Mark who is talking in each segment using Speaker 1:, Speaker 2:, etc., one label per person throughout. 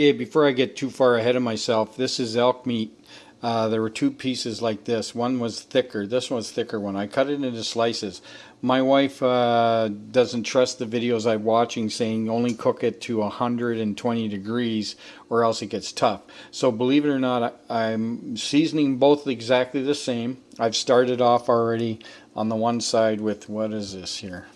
Speaker 1: Okay, before I get too far ahead of myself, this is elk meat. Uh, there were two pieces like this. One was thicker. This one's thicker one. I cut it into slices. My wife uh, doesn't trust the videos I'm watching saying only cook it to 120 degrees or else it gets tough. So believe it or not, I'm seasoning both exactly the same. I've started off already on the one side with, what is this here?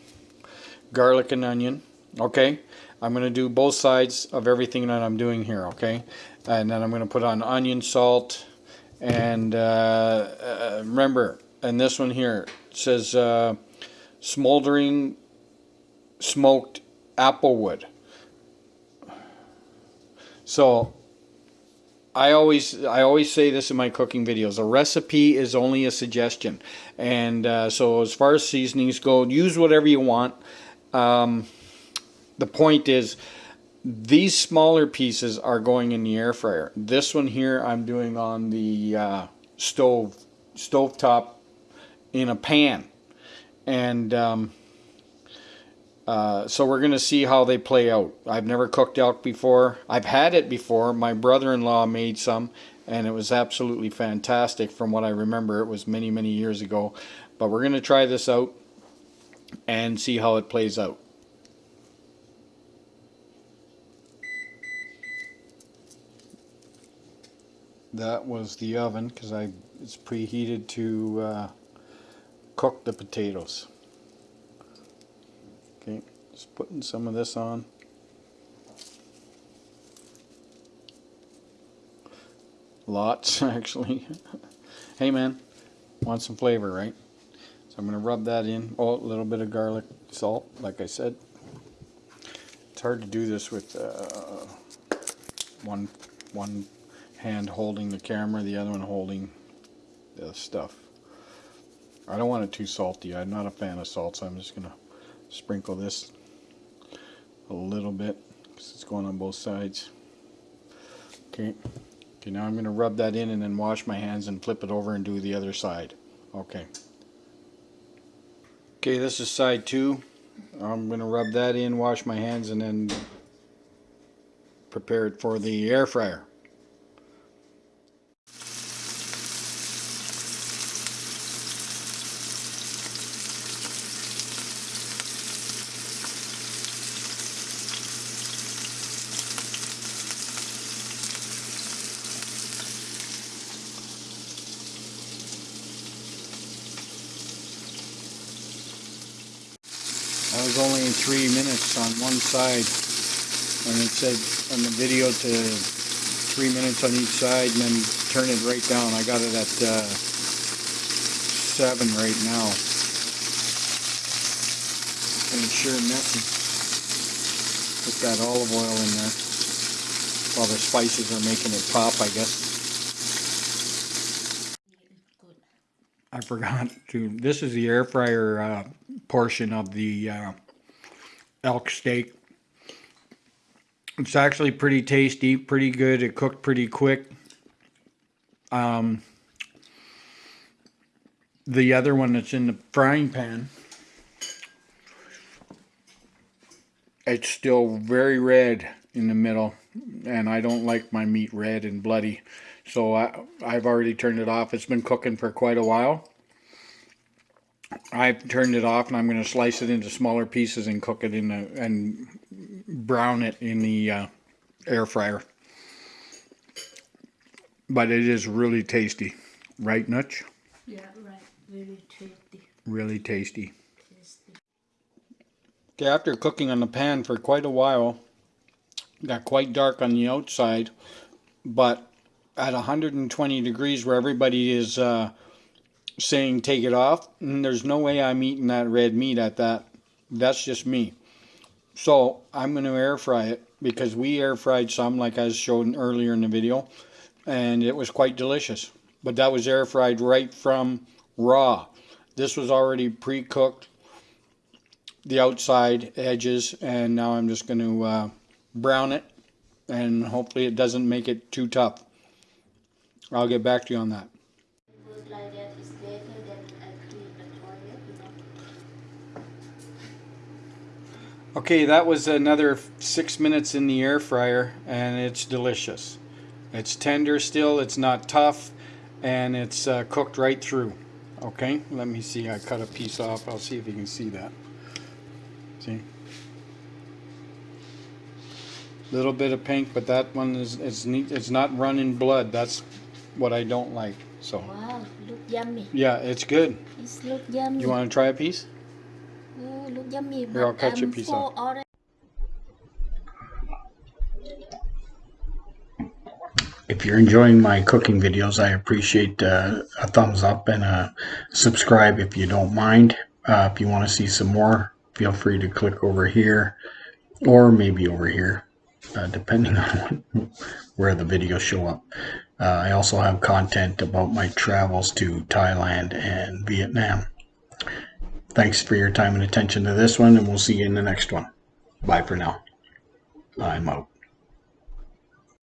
Speaker 1: Garlic and onion. Okay, I'm going to do both sides of everything that I'm doing here, okay? And then I'm going to put on onion, salt, and uh, uh, remember, and this one here says uh, smoldering smoked applewood. So I always I always say this in my cooking videos. A recipe is only a suggestion, and uh, so as far as seasonings go, use whatever you want. Um, the point is these smaller pieces are going in the air fryer. This one here I'm doing on the uh, stove, stove top in a pan. And um, uh, so we're going to see how they play out. I've never cooked elk before. I've had it before. My brother-in-law made some and it was absolutely fantastic from what I remember. It was many, many years ago. But we're going to try this out and see how it plays out. That was the oven because I it's preheated to uh, cook the potatoes. Okay, just putting some of this on. Lots actually. hey man, want some flavor, right? So I'm going to rub that in. Oh, a little bit of garlic salt, like I said. It's hard to do this with uh, one one hand holding the camera, the other one holding the stuff. I don't want it too salty. I'm not a fan of salt, so I'm just going to sprinkle this a little bit because it's going on both sides. Okay. Okay, now I'm going to rub that in and then wash my hands and flip it over and do the other side. Okay. Okay, this is side two. I'm going to rub that in, wash my hands, and then prepare it for the air fryer. Was only in three minutes on one side and it said on the video to three minutes on each side and then turn it right down. I got it at uh, seven right now. And it's sure messy. Put that olive oil in there while the spices are making it pop, I guess. I forgot to, this is the air fryer uh, portion of the uh, elk steak. It's actually pretty tasty, pretty good. It cooked pretty quick. Um, the other one that's in the frying pan, it's still very red in the middle, and I don't like my meat red and bloody. So I, I've already turned it off. It's been cooking for quite a while. I've turned it off and I'm going to slice it into smaller pieces and cook it in the, and brown it in the uh, air fryer. But it is really tasty. Right, Nutch?
Speaker 2: Yeah, right. Really tasty.
Speaker 1: Really tasty.
Speaker 2: tasty.
Speaker 1: Okay, after cooking on the pan for quite a while, got quite dark on the outside, but at 120 degrees where everybody is uh, saying take it off. And mm, there's no way I'm eating that red meat at that. That's just me. So I'm going to air fry it because we air fried some like I showed earlier in the video and it was quite delicious. But that was air fried right from raw. This was already pre-cooked the outside edges and now I'm just going to uh, brown it and hopefully it doesn't make it too tough. I'll get back to you on that. Okay, that was another six minutes in the air fryer, and it's delicious. It's tender still, it's not tough, and it's uh, cooked right through. Okay, let me see. I cut a piece off. I'll see if you can see that. See? Little bit of pink, but that one is it's neat. It's not running blood. That's what I don't like. So
Speaker 2: Wow, look yummy.
Speaker 1: yeah, it's good.
Speaker 2: It's look yummy.
Speaker 1: You want to try a piece?
Speaker 2: Oh, look yummy.
Speaker 1: Here, I'll
Speaker 2: but
Speaker 1: cut you a
Speaker 2: I'm
Speaker 1: piece off.
Speaker 2: already.
Speaker 3: If you're enjoying my cooking videos, I appreciate uh, a thumbs up and a subscribe if you don't mind. Uh, if you want to see some more, feel free to click over here or maybe over here, uh, depending on where the videos show up. Uh, I also have content about my travels to Thailand and Vietnam. Thanks for your time and attention to this one, and we'll see you in the next one. Bye for now. I'm out.